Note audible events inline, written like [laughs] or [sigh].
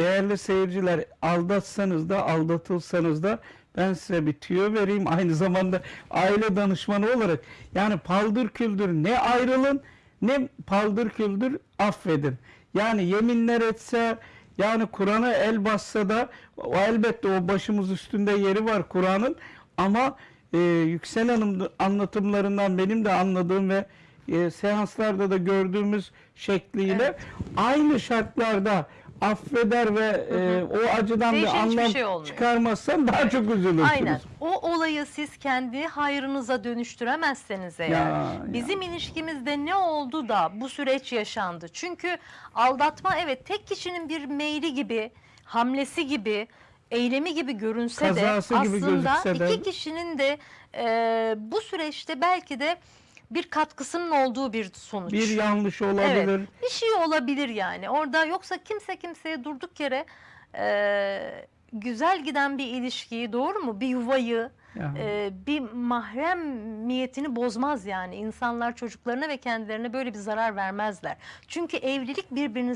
Değerli seyirciler aldatsanız da aldatılsanız da ben size bir tüyo vereyim. [laughs] Aynı zamanda aile danışmanı olarak yani paldır küldür ne ayrılın ne paldır küldür affedin. Yani yeminler etse yani Kur'an'a el bassa da o elbette o başımız üstünde yeri var Kur'an'ın. Ama e, Yüksel Hanım anlatımlarından benim de anladığım ve e, seanslarda da gördüğümüz şekliyle aynı şartlarda affeder ve e, o acıdan Değişen bir anlam şey olmuyor. çıkarmazsan daha çok üzülürsünüz. Aynen. O olayı siz kendi hayrınıza dönüştüremezseniz eğer. Ya, bizim ilişkimizde ne oldu da bu süreç yaşandı? Çünkü aldatma evet tek kişinin bir meyli gibi, hamlesi gibi, eylemi gibi görünse Kazası de gibi aslında de- iki kişinin de e, bu süreçte belki de bir katkısının olduğu bir sonuç. Bir yanlış olabilir. Evet, bir şey olabilir yani. Orada yoksa kimse kimseye durduk yere e, güzel giden bir ilişkiyi doğru mu? Bir yuvayı, Ya. e, bir mahremiyetini bozmaz yani. İnsanlar çocuklarına ve kendilerine böyle bir zarar vermezler. Çünkü evlilik birbirinizi